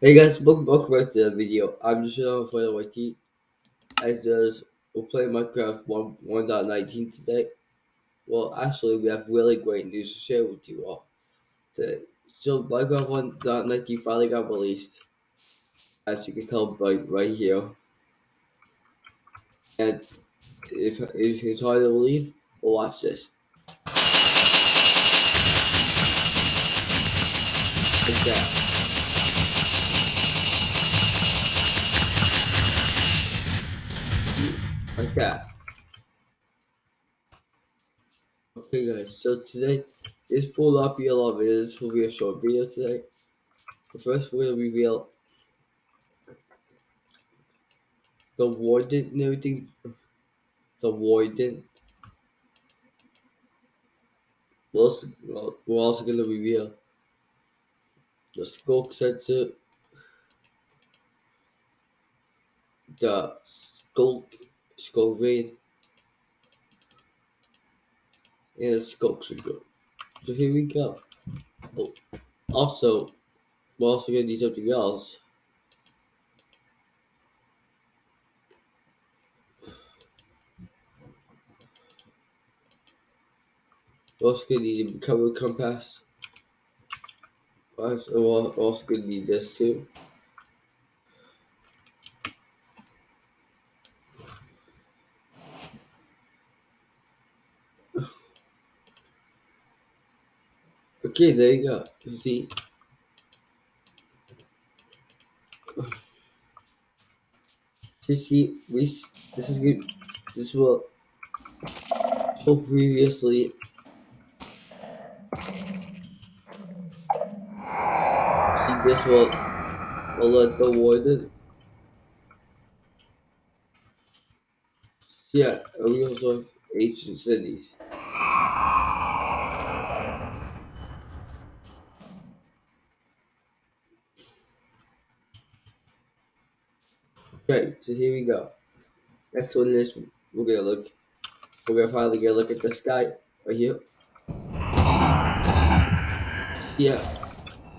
Hey guys, welcome, back to the video. I'm just on for YT. I just we're playing Minecraft 1 1.19 today. Well, actually, we have really great news to share with you all today. So, Minecraft 1.19 finally got released, as you can tell right right here. And if if it's hard to believe, well, watch this. Like that. Like that. Okay guys, so today this will not be a long video, this will be a short video today. But first we're gonna reveal the warden and everything. The warden. We're also, we're also gonna reveal the sculk sensor, the sculk, and the sculk. So here we go. Oh, also, we're also gonna do something else. We're also gonna need a recovery compass. We're also gonna need this too. Okay, there you go. You see. You see, we this is good. This will so previously. See, this will will let the warden. Yeah, we also have ancient cities. Okay, so here we go. Next one is we're gonna look. We're gonna finally get a look at this guy right here. Yeah,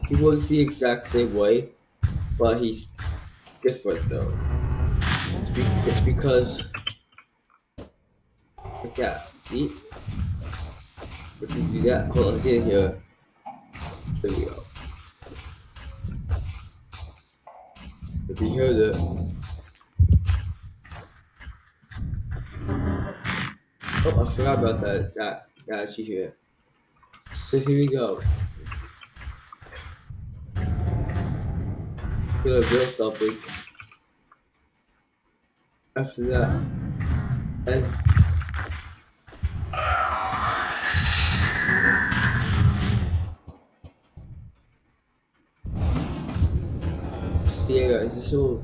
he works the exact same way, but he's different though. It's, be it's because like that. See, if you do that, hold on, see here. There we go. If you hear the Oh, I forgot about that. That that actually here. So here we go. We're gonna build. After that, and so yeah, guys, this will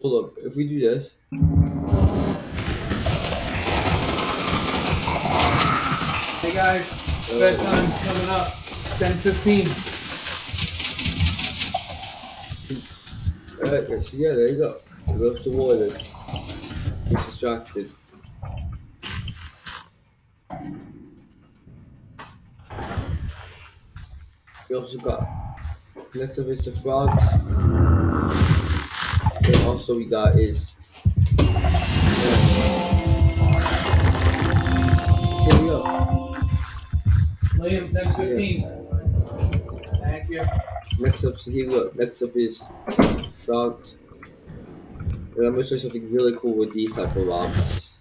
Hold up, if we do this. Hey guys, bedtime coming up, 10.15. Alright, so yeah, there you go. Goes to water. He's distracted. We also got next up is the frogs. Also we got is here we go. Liam, 10.15. Thank you. Next up, so here we go. Next up is frogs. And I'm gonna show you something really cool with these type of rocks.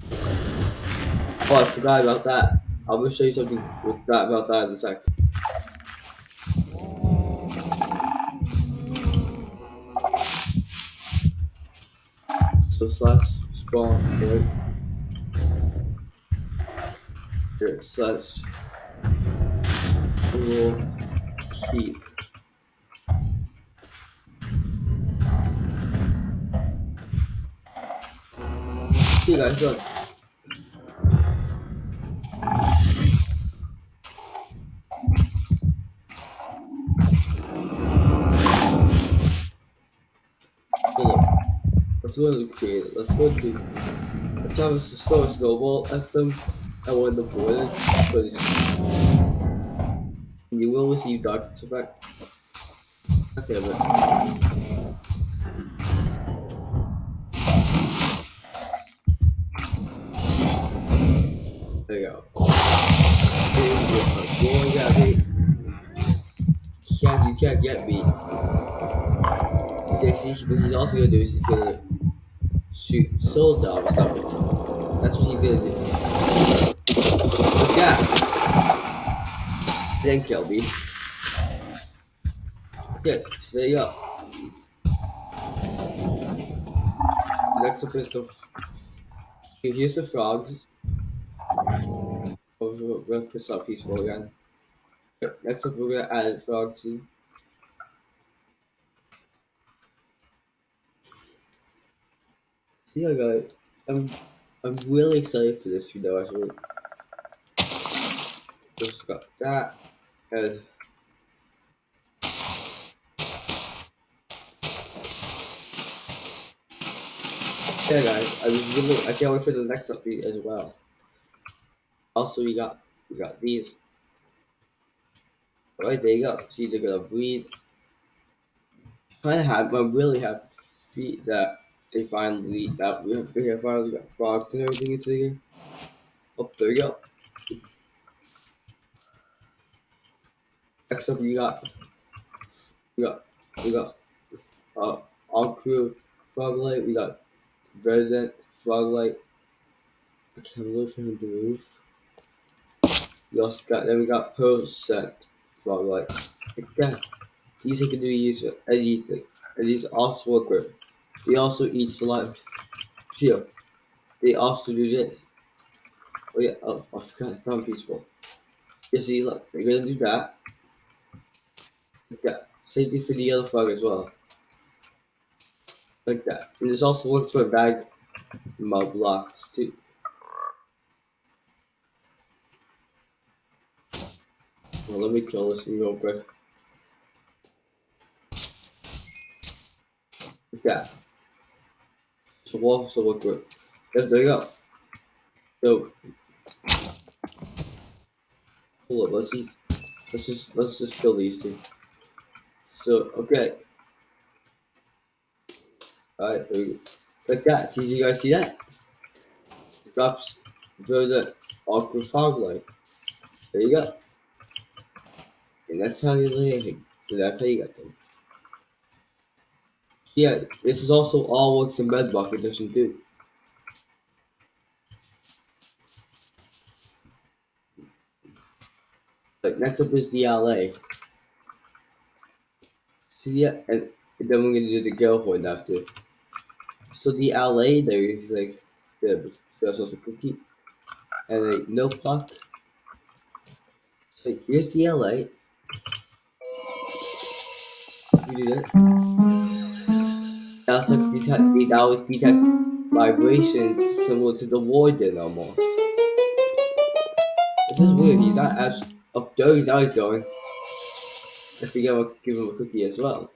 Oh, I forgot about that. I'm gonna show you something with that about that in a sec. So slash spawn point. Here slash will keep. See you guys, look. Let's go to create Let's go to have a throw snowball at them and of the bullets because you will receive darkness effect. Okay, but there you go. You go. Boy, you got me. Can't, you can't get me. See, see, what he's also gonna do is he's gonna shoot souls out of his stomach. That's what he's gonna do. Look out! Then me. Okay, so there you go. Next up is the. Here's the frogs. We're gonna put some peaceful again. Next up, we're gonna add frogs in. See, I got. I'm, I'm really excited for this video, actually. Just got that. And yeah, guys, I was really, I can't wait for the next update as well. Also, we got, we got these. Alright, there you go. See, they're gonna breed. Kind of I'm really happy that they finally, that we have, we have finally got frogs and everything into the game. Oh, there you go. Next up, we got, we got, we got, uh, ochre froglight. We got verdant froglight. I can't wait for him to move. We also got, then we got pearlescent froglight. Like that. These can do use for anything. And these also work with. They also eat slime. Here. They also do this. Oh yeah, oh, I forgot, found peaceful. You see, look, they're gonna do that. Like that. Same for the yellow frog as well. Like that. And this also works for bag mob blocks too. Well, let me kill this thing real quick. Like that. So we'll also. Yep, there you go. So hold up, let's see. Let's just let's just kill these two. So okay. Alright, there we go. Like that. See you guys see that? It drops the awkward fog light. There you go. And that's how you lay. So that's how you got them. Yeah, this is also all works in Bedrock Edition too. Like next up is the allay. So yeah, and then we're gonna do the goat horn after. So the allay there is like the also cookie and like no puck. So here's the allay. You do that. That's like detect would detect vibrations similar to the warden almost. This is weird, he's not as up there, he's going. If we give, give him a cookie as well.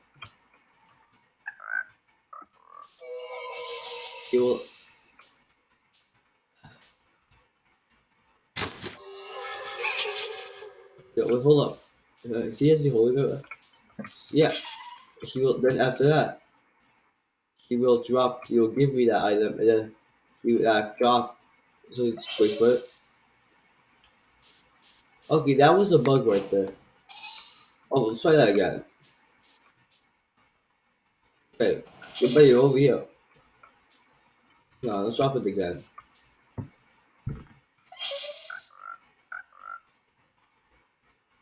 He will Yeah, wait, hold up. Uh, is he actually holding it? Yeah. He will then after that he will drop he will give me that item and then he will uh, drop so it's it. Okay, that was a bug right there. Oh let's try that again. Okay. You're over here. No, let's drop it again.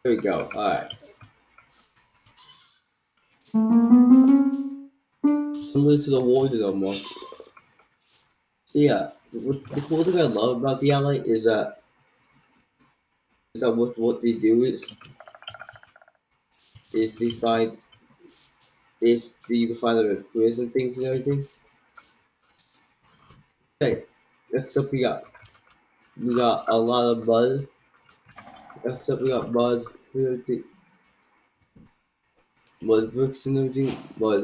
There we go. Alright. Similar to the warden almost. So yeah, the cool thing I love about the allay is that is that what what they do is is they find is you can find quiz and things and everything. Okay, next up we got we got a lot of mud. Next up we got mud. We got the mud bricks and everything. Mud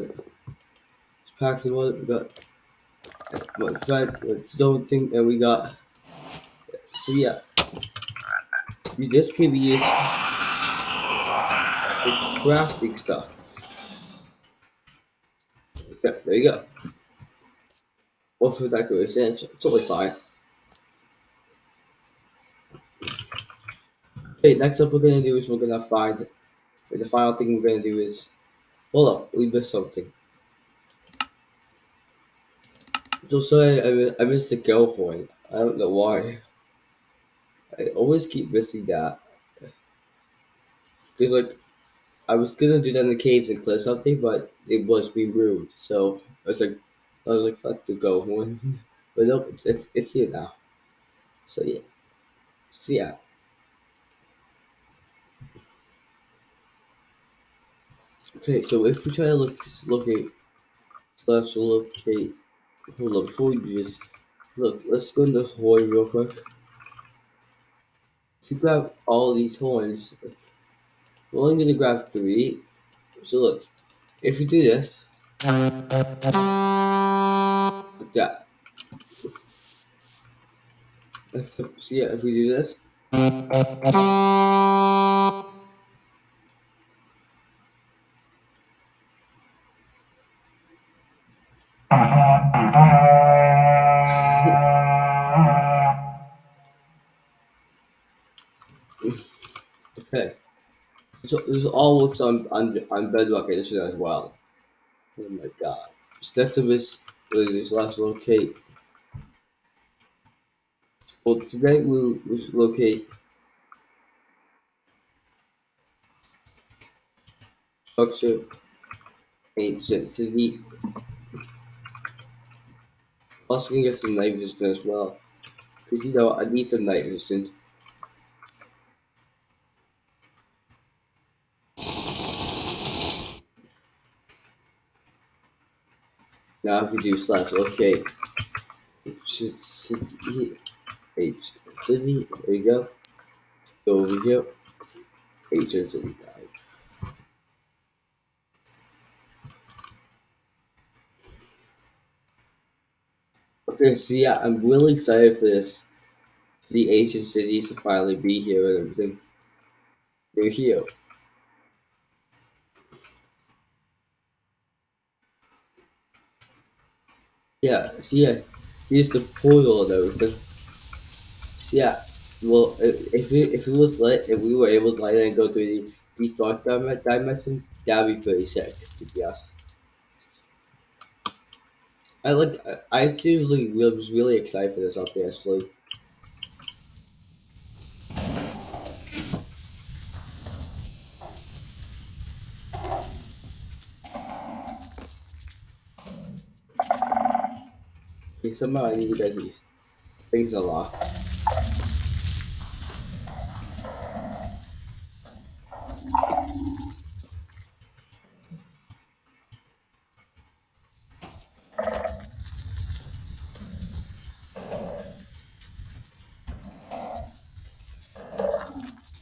Paxton one, we got one Stone thing, and we got. So yeah, this can be used for crafting stuff. There you go. For decoration, it's totally fine. Okay, next up we're gonna do is we're gonna find the final thing we're gonna do is hold up, we missed something. So sorry I, I missed the goat horn. I don't know why. I always keep missing that. Cause like I was gonna do that in the caves and clear something, but it was removed. So I was like I was like fuck the go but nope, it's, it's it's here now. So yeah. So yeah. Okay, so if we try to look locate slash locate hold on before we do this look let's go into horn real quick. If you grab all these horns, we're only gonna grab three. So look, if you do this like that. So yeah, if we do this Okay. So this all works on on, on Bedrock Edition as well. Oh my god. Up is this last locate. Well today we'll, we'll locate structure ancient city. Also gonna get some night vision as well. Cause you know I need some night vision. Now if we do slash locate city H city, there you go. Go over here. H city guide. Okay, so yeah, I'm really excited for this. The ancient cities to finally be here and everything. They're here. Yeah, so yeah, here's the portal and everything. Yeah, well, if it, if it was lit, if we were able to light it and go through the deep dark dim- dimension, that'd be pretty sick, to be honest. I like, I I actually was really excited for this update, actually. Somehow I need to get these things unlocked.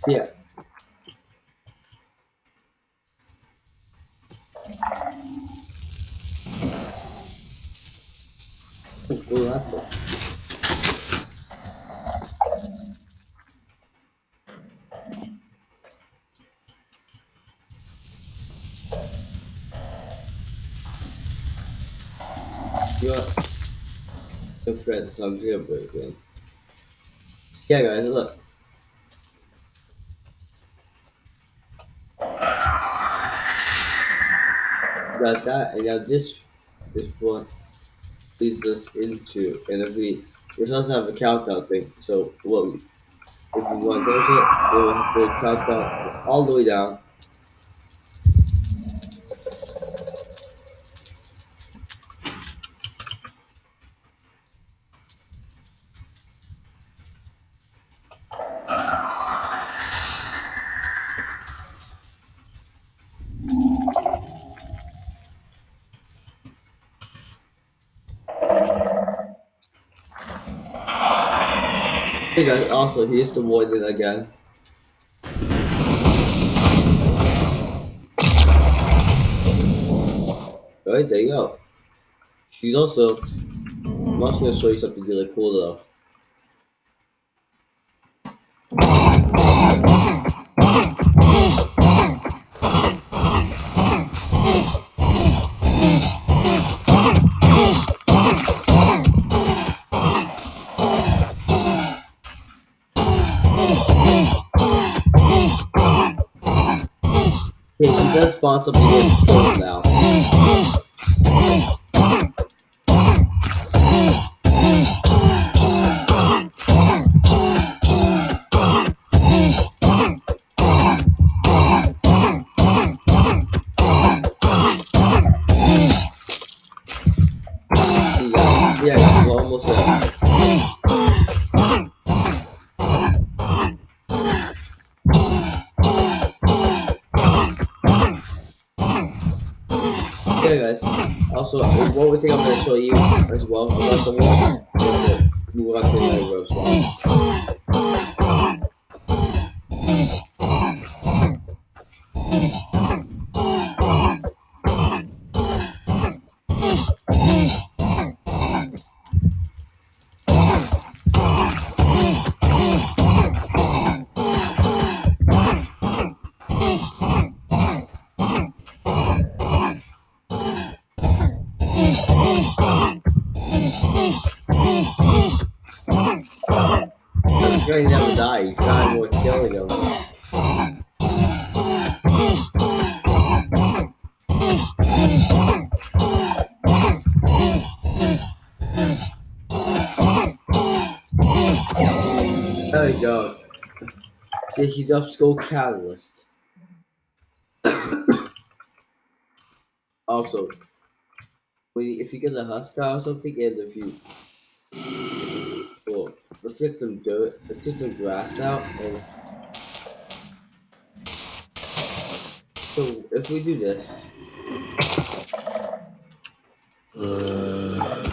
Yeah. Oh, cool apple. You are the friends, so I'm gonna break in. Yeah, guys, look. Got that, and now this this one leads us into, and if we this also have a countdown thing. So what we, if we want to close it, we'll have to count down all the way down. Hey guys, also here's the warden again. Right, there you go. He's also. I'm also gonna show you something really cool though. Something in his clothes now. Well Never. He's not worth killing him. There we go. See, he does go catalyst. also, when you, if you get a Huskar or something, and if you well, let's get some dirt, let's get some grass out, and so if we do this, uh,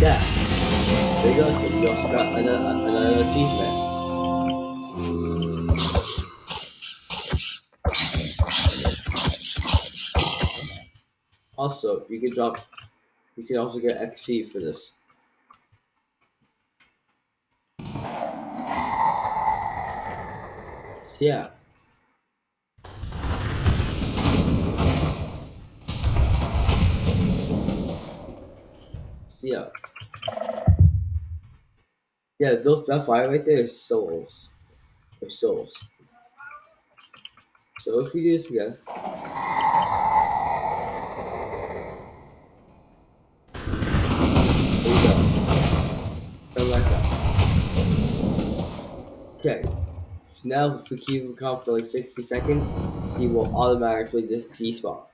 yeah, there you go. So we also got another uh, another uh, achievement. Also, you can drop, you can also get XP for this. So yeah. Yeah. Yeah, those that fire right there is souls. Or souls. So if you do this again. Okay. So now if we keep him calm for like 60 seconds, he will automatically just despawn.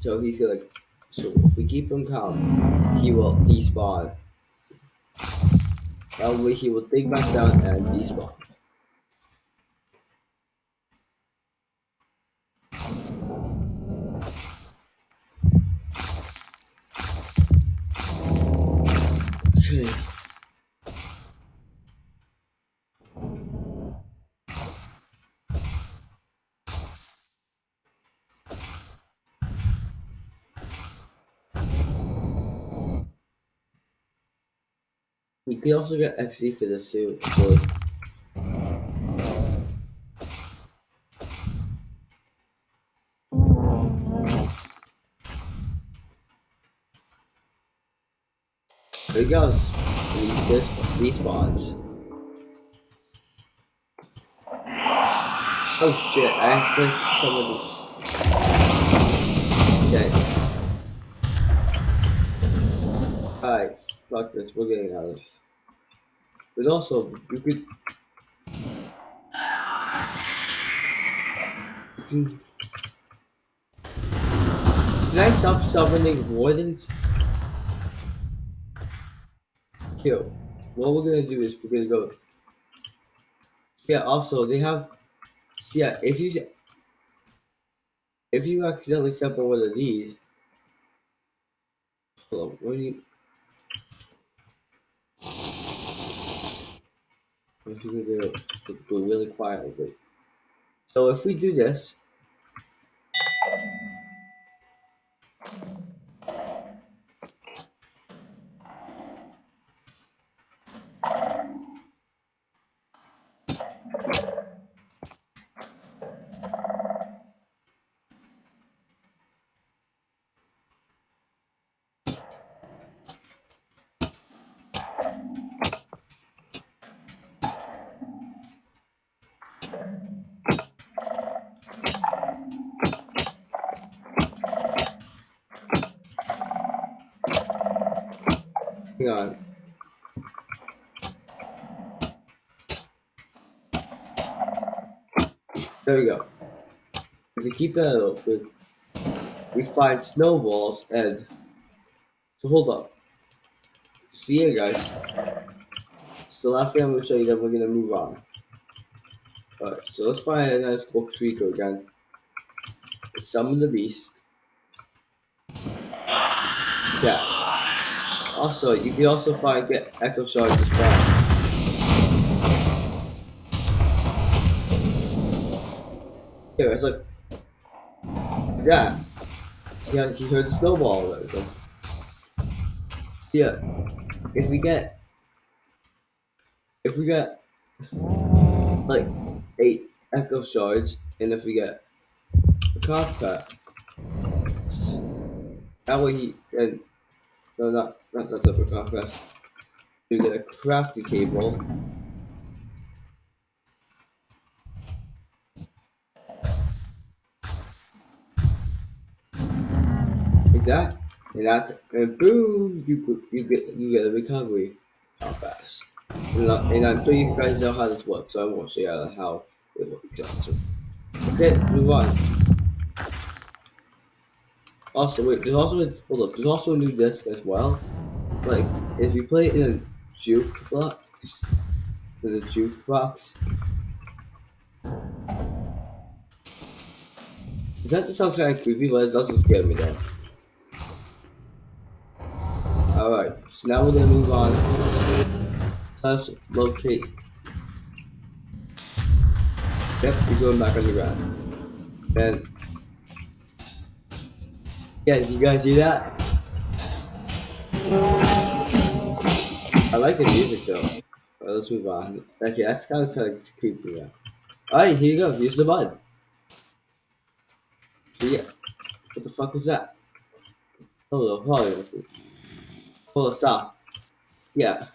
So he's gonna so if we keep him calm, he will despawn. That way he will dig back down and despawn. You can also get XP for the suit, he goes. He res- respawns. Oh shit, I accidentally somebody. Okay. Alright, fuck this, we're getting out of this. But also, you could. You. Can I stop summoning wardens? Kill. What we're gonna do is we're gonna go. Yeah. Also, they have. so Yeah. If you. If you accidentally step on one of these. Hold on. What do you? We're gonna do go really quietly. So if we do this, hang on. There we go. If we keep that open, we find snowballs and so hold up. See ya guys. So last thing I'm gonna show you then we're gonna move on. Alright, so let's find a nice cool Trico again. Summon the beast. Yeah. Also, you can also find get echo shards as well. Here, it's like yeah. Yeah, he heard the snowball and everything. Yeah. If we get if we get like eight echo shards and if we get a carpet that way he and no not not not the carpet we get a crafty table like that? And that? And boom you could you get you get a recovery. How fast? And I'm sure you guys know how this works so I won't show you how it works. Okay move on also wait there's also a hold up there's also a new disc as well like if you play in a jukebox in a jukebox that just sounds kind of creepy but it doesn't scare me though Alright, so now we're gonna move on. Let's locate. Yep, we're going back on the ground. And yeah, did you guys see that? I like the music though. Alright, let's move on. Okay, that's kind of, kind of creepy now. Alright, here you go. Use the button. Yeah. What the fuck was that? Hold on, hold on. Hold on, stop. Yeah.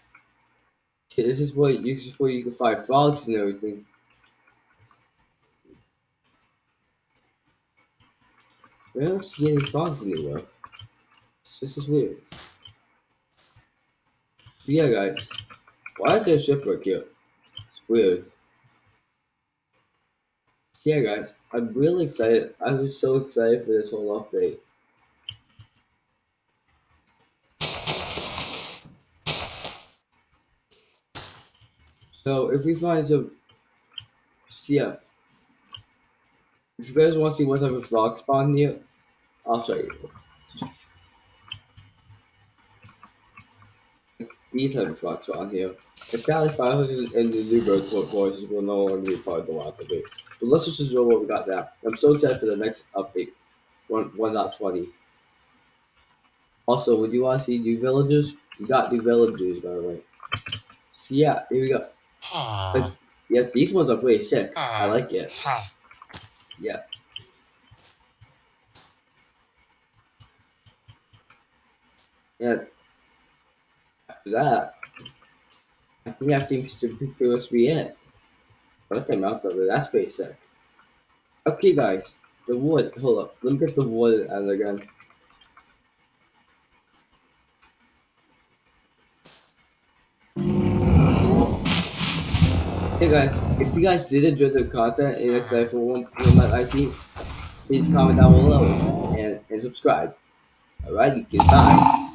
Okay, this is you, this is where you can find frogs and everything. I don't see any frogs anywhere. This is weird. Yeah, guys. Why is there a shipwreck here? It's weird. Yeah, guys. I'm really excited. I was so excited for this whole update. So if we find some yeah. If you guys want to see what type of frog spawn here, I'll show you. These type of frog spawn here. It's sadly 500 in the new bird port forces will no longer be part of the wild update. But let's just enjoy what we got now. I'm so excited for the next update. 1 1.20. Also, would you want to see new villagers? We got new villagers by the way. So yeah, here we go. Ah. Aw. Yeah, these ones are pretty sick. I ah. like it. Ha. Yeah. After that, I think that seems to be pretty much be it. Let's take mouse over. That's pretty sick. Okay, guys. The wood. Hold up. Let me get the wood out of the again. Hey guys, if you guys did enjoy the content and you're excited for one, one like please comment down below and, and subscribe. Alright, goodbye.